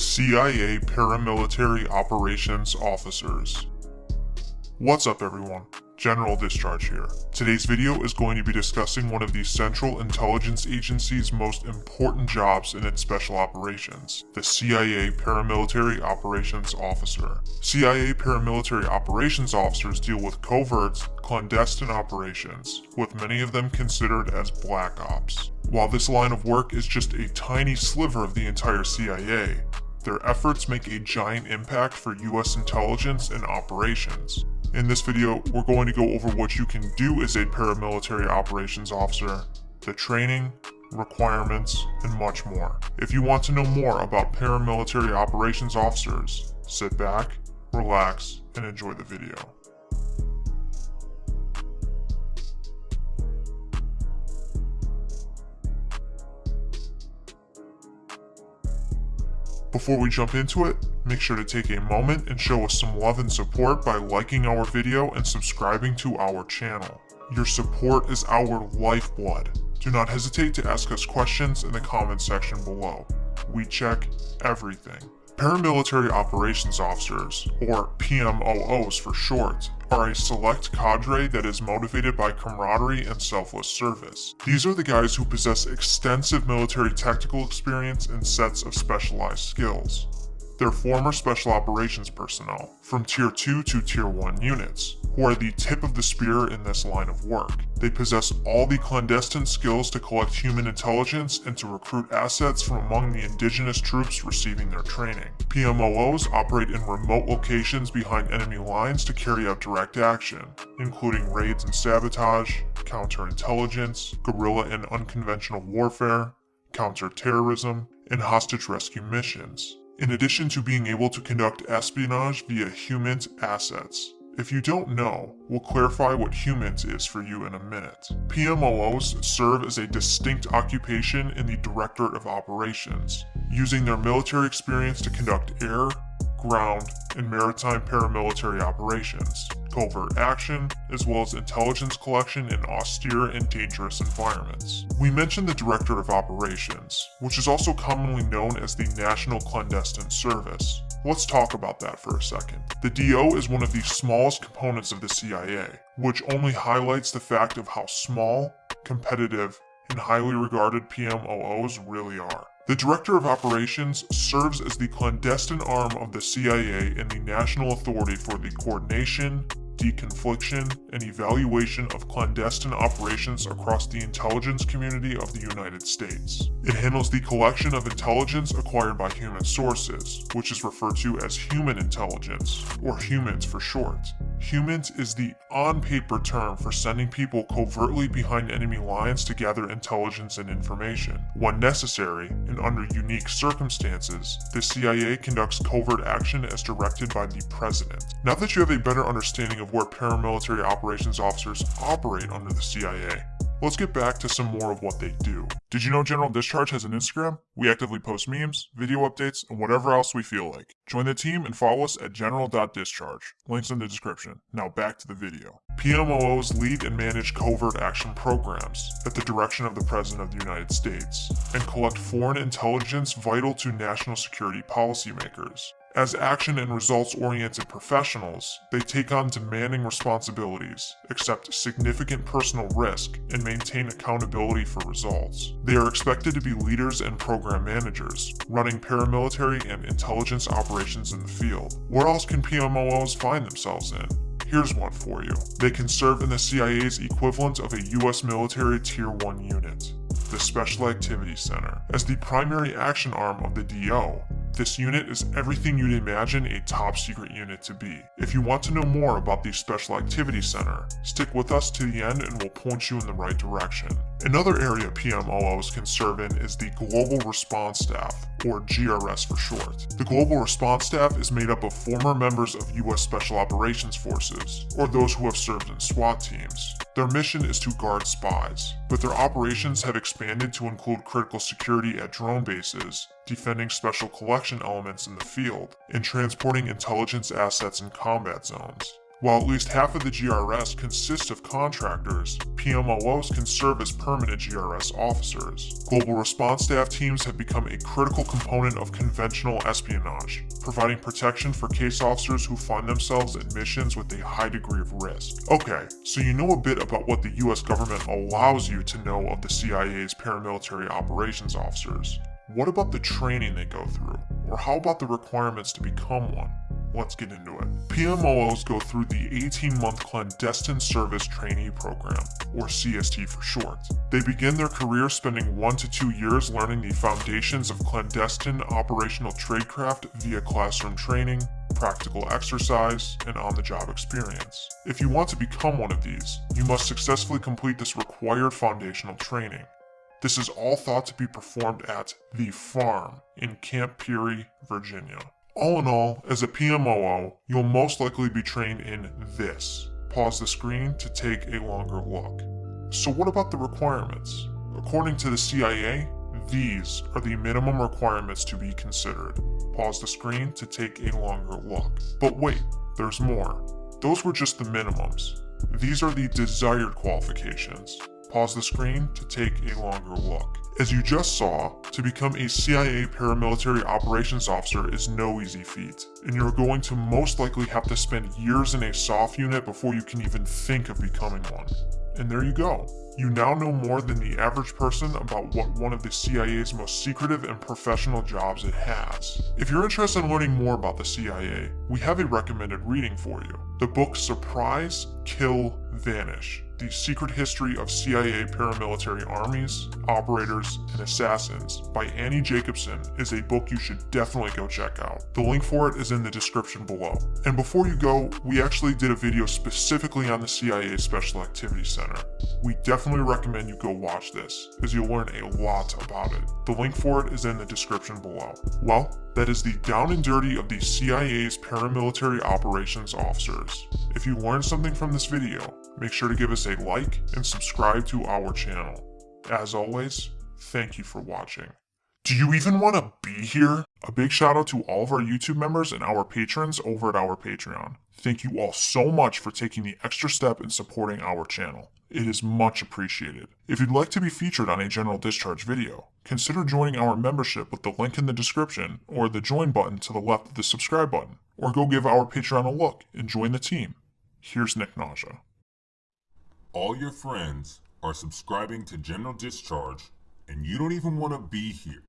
CIA Paramilitary Operations Officers. What's up everyone? General Discharge here. Today's video is going to be discussing one of the Central Intelligence Agency's most important jobs in its special operations, the CIA Paramilitary Operations Officer. CIA Paramilitary Operations Officers deal with covert, clandestine operations, with many of them considered as black ops. While this line of work is just a tiny sliver of the entire CIA, their efforts make a giant impact for US intelligence and operations. In this video, we're going to go over what you can do as a paramilitary operations officer, the training, requirements, and much more. If you want to know more about paramilitary operations officers, sit back, relax, and enjoy the video. Before we jump into it, make sure to take a moment and show us some love and support by liking our video and subscribing to our channel. Your support is our lifeblood. Do not hesitate to ask us questions in the comment section below. We check everything. Paramilitary Operations Officers, or PMOOs for short, are a select cadre that is motivated by camaraderie and selfless service. These are the guys who possess extensive military tactical experience and sets of specialized skills. They're former Special Operations personnel, from Tier 2 to Tier 1 units, who are the tip of the spear in this line of work. They possess all the clandestine skills to collect human intelligence and to recruit assets from among the indigenous troops receiving their training. PMOOs operate in remote locations behind enemy lines to carry out direct action, including raids and sabotage, counterintelligence, guerrilla and unconventional warfare, counterterrorism, and hostage rescue missions in addition to being able to conduct espionage via HUMINT assets. If you don't know, we'll clarify what HUMINT is for you in a minute. PMOOs serve as a distinct occupation in the Directorate of Operations, using their military experience to conduct air, ground, and maritime paramilitary operations, covert action, as well as intelligence collection in austere and dangerous environments. We mentioned the Director of Operations, which is also commonly known as the National Clandestine Service. Let's talk about that for a second. The DO is one of the smallest components of the CIA, which only highlights the fact of how small, competitive, and highly regarded PMOOs really are. The Director of Operations serves as the clandestine arm of the CIA and the national authority for the coordination, deconfliction, and evaluation of clandestine operations across the intelligence community of the United States. It handles the collection of intelligence acquired by human sources, which is referred to as human intelligence, or HUMINT for short. HUMINT is the on-paper term for sending people covertly behind enemy lines to gather intelligence and information. When necessary, and under unique circumstances, the CIA conducts covert action as directed by the President. Now that you have a better understanding of where paramilitary operations officers operate under the CIA. Let's get back to some more of what they do. Did you know General Discharge has an Instagram? We actively post memes, video updates, and whatever else we feel like. Join the team and follow us at general.discharge. Links in the description. Now back to the video. PMOOs lead and manage covert action programs at the direction of the President of the United States and collect foreign intelligence vital to national security policymakers. As action and results-oriented professionals, they take on demanding responsibilities, accept significant personal risk, and maintain accountability for results. They are expected to be leaders and program managers, running paramilitary and intelligence operations in the field. Where else can PMOOs find themselves in? Here's one for you. They can serve in the CIA's equivalent of a US military Tier 1 unit, the Special Activities Center. As the primary action arm of the DO, this unit is everything you'd imagine a top secret unit to be. If you want to know more about the Special Activity Center, stick with us to the end and we'll point you in the right direction. Another area PMOOs can serve in is the Global Response Staff, or GRS for short. The Global Response Staff is made up of former members of US Special Operations Forces, or those who have served in SWAT teams. Their mission is to guard spies, but their operations have expanded to include critical security at drone bases, defending special collection elements in the field, and transporting intelligence assets in combat zones. While at least half of the GRS consists of contractors, PMOOs can serve as permanent GRS officers. Global response staff teams have become a critical component of conventional espionage, providing protection for case officers who find themselves in missions with a high degree of risk. Okay, so you know a bit about what the US government allows you to know of the CIA's paramilitary operations officers. What about the training they go through? Or how about the requirements to become one? Let's get into it. PMOOs go through the 18-month Clandestine Service Trainee Program, or CST for short. They begin their career spending one to two years learning the foundations of clandestine operational tradecraft via classroom training, practical exercise, and on-the-job experience. If you want to become one of these, you must successfully complete this required foundational training. This is all thought to be performed at The Farm in Camp Peary, Virginia. All in all, as a PMOO, you'll most likely be trained in this. Pause the screen to take a longer look. So what about the requirements? According to the CIA, these are the minimum requirements to be considered. Pause the screen to take a longer look. But wait, there's more. Those were just the minimums. These are the desired qualifications. Pause the screen to take a longer look. As you just saw, to become a CIA paramilitary operations officer is no easy feat, and you're going to most likely have to spend years in a SOF unit before you can even think of becoming one. And there you go. You now know more than the average person about what one of the CIA's most secretive and professional jobs it has. If you're interested in learning more about the CIA, we have a recommended reading for you. The book Surprise, Kill, Vanish the Secret History of CIA Paramilitary Armies, Operators, and Assassins by Annie Jacobsen is a book you should definitely go check out. The link for it is in the description below. And before you go, we actually did a video specifically on the CIA Special Activities Center. We definitely recommend you go watch this, as you'll learn a lot about it. The link for it is in the description below. Well, that is the down and dirty of the CIA's paramilitary operations officers. If you learned something from this video, make sure to give us a like and subscribe to our channel. As always, thank you for watching. Do you even want to be here? A big shout out to all of our YouTube members and our patrons over at our Patreon. Thank you all so much for taking the extra step in supporting our channel. It is much appreciated. If you'd like to be featured on a general discharge video, consider joining our membership with the link in the description or the join button to the left of the subscribe button, or go give our Patreon a look and join the team. Here's Nick Nausea all your friends are subscribing to General Discharge and you don't even want to be here.